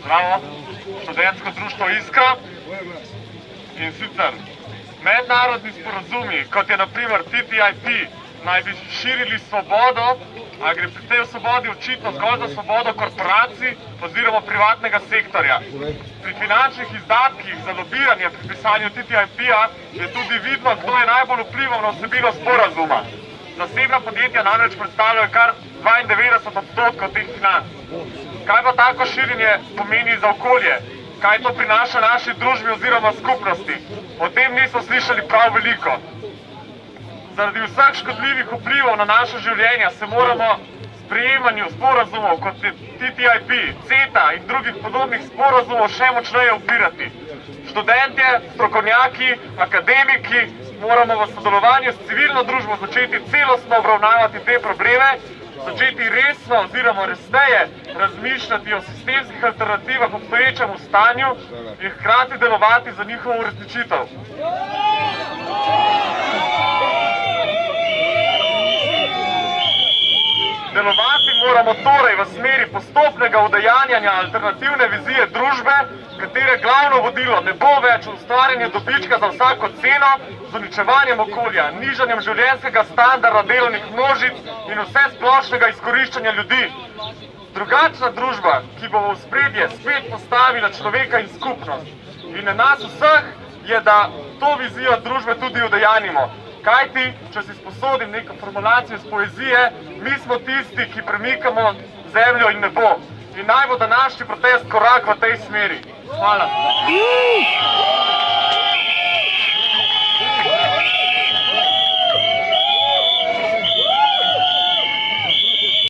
Zdravo, študentsko društvo Iskra. In sicer mednarodni sporazumi, kot je naprimer TTIP, naj bi širili svobodo, a gre pri tej svobodi očitno zgolj za svobodo korporacij oziroma privatnega sektorja. Pri finančnih izdatkih za lobiranje pri pisanju TTIP-a je tudi vidno, kdo je najbolj vplival na vsebino sporazuma. Zasebna podjetja namreč predstavljajo kar 92 odstotkov teh financ. Kaj pa tako širjenje pomeni za okolje? Kaj to prinaša naši družbi oziroma skupnosti? O tem nismo slišali prav veliko. Zaradi vseh škodljivih vplivov na naše življenja se moramo sprejemanju sporazumov kot je TTIP, CETA in drugih podobnih sporazumov še močneje upirati. Študentje, strokovnjaki, akademiki moramo v sodelovanju s civilno družbo začeti celostno obravnavati te probleme, začeti resno oziroma resneje razmišljati o sistemskih alternativah v obstoječem stanju in hkrati delovati za njihovo uresničitev. Delovati moramo torej v smeri postopnega udejanjanja alternativne vizije družbe, katere glavno vodilo ne bo več ustvarjanje dobička za vsako ceno z uničevanjem okolja, nižanjem življenjskega standarda delovnih množic in vse splošnega izkoriščanja ljudi. Drugačna družba, ki bo v spredje spet postavila človeka in skupnost. In na nas vseh je, da to vizijo družbe tudi udejanimo. Kajti, če si sposodim neko formulacijo iz poezije, mi smo tisti, ki premikamo zemljo in nebo. In naj bo današnji protest korak v tej smeri. Hvala.